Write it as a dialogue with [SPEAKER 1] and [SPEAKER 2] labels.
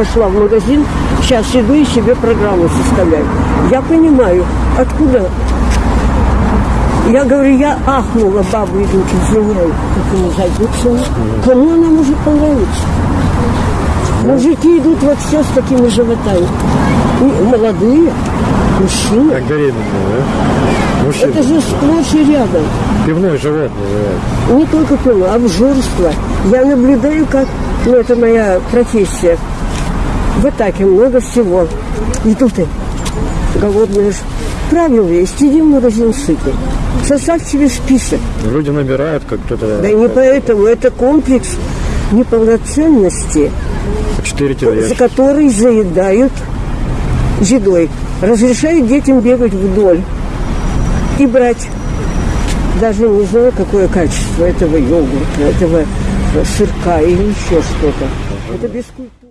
[SPEAKER 1] Пошла в магазин, сейчас иду и себе программу составляю. Я понимаю, откуда. Я говорю, я ахнула, бабы идут, извиняю, как они зайдут Кому она может понравиться? Мужики идут вот все с такими животами. Молодые, мужчины.
[SPEAKER 2] Как беременные, да? Мужчины.
[SPEAKER 1] Это же сплошь и рядом.
[SPEAKER 2] Пивной живот называют.
[SPEAKER 1] Не только пиво, обжорство. Я наблюдаю, как, ну это моя профессия. В атаке много всего. И тут и голодные ж. Правило есть, иди в магазин сытый. Составь себе список.
[SPEAKER 2] Люди набирают, как кто-то...
[SPEAKER 1] Да и не поэтому, это комплекс неполноценности, за который заедают едой. Разрешают детям бегать вдоль и брать. Даже не знаю, какое качество этого йогурта, этого сырка или еще что-то. Это бескультурно.